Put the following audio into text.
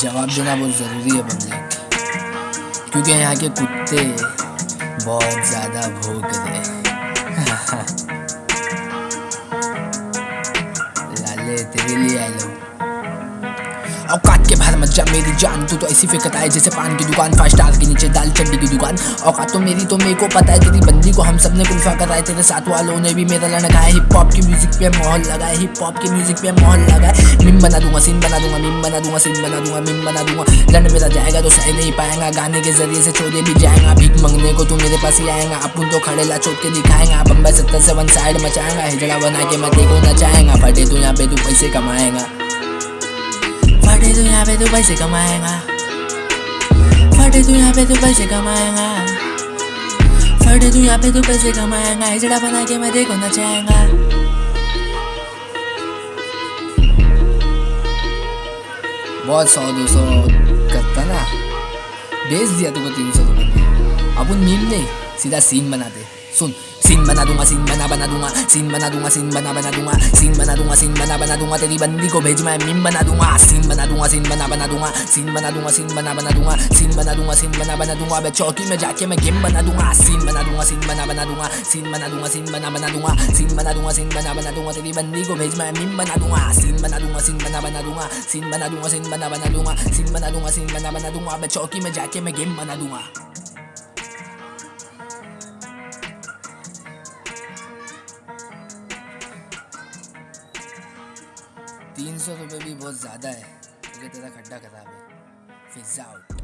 जवाब देना बहुत ज़रूरी है पब्लिक क्योंकि यहाँ के कुत्ते बहुत ज़्यादा भूख रहे औकात के बाहर मत जा, मेरी जान। तू तो ऐसी फेंकता आए जैसे पान की दुकान फाइव स्टार के नीचे दाल चड्डी की दुकान। औकात तो मेरी तो मेरे को पता है तेरी बंदी को हम सबने कुल्फा कराए, तेरे साथ वालों ने भी मेरा लड़का है। हिप हॉप की म्यूज़िक पे माहौल लगाए हिप हॉप की म्यूज़िक पे माहौल लगाए। मिम बना दूँगा सीन बना दूँगा मिम बना दूँगा सीन बना दूँगा मिम बना दूँगा। लड़ मेरा जाएगा तो सह नहीं पाएगा। गाने के ज़रिए से चोदे भी जाएगा। भीख मंगने को तू मेरे पास ही आएगा। अपन तो खड़े ला चोट के दिखाएगा। बम्बई सत्तर से वन साइड मचाएगा। हिजड़ा बना के मैं देखो ना नचाएगा फटे तो यहाँ पे तू पैसे कमाएगा। तू पे तू पैसे कमाएगा। फटे तू यहाँ पे तू पैसे कमाएगा। फटे तू यहाँ पे तू पैसे कमाएगा। हिजड़ा बना के मैं देखो नचाएगा बहुत सौ, दो सौ करता ना। बेच दिया तुमको तीन सौ रुपये अपन मीम नहीं सीधा सीन बनाते सुन सीन बना दूँगा सीन बना बना दूँगा सीन बना दूँगा सीन बना बना दूँगा सीन बना दूँगा सीन बना बना दूँगा तेरी बंदी को भेज मैं मीम बना दूँगा सीन बना दूँगा सीन बना बना दूँगा सीन बना दूँगा सीन बना बना दूँगा सीन बना दूँगा सीन बना बना दूँगा मैं चौकी में जाके मैं गेम बना दूँगा सीन बना दूँगा सीन बना बना दूँगा सीन बना दूँगा सीन बना बना दूँगा सीन बना दूँगा सीन बना बना दूँगा तेरी बंदी को भेज मैं मीम बना दूँगा सीन बना दूँगा सीन बना बना दूँगा सीन बना दूँगा सीन बना बना दूँगा सीन बना दूँगा सीन बना बना दूँगा मैं चौकी में जाके मैं गेम बना दूँगा तीन सौ रुपये भी बहुत ज़्यादा है। क्योंकि तेरा खड्डा खराब है फिजा आउट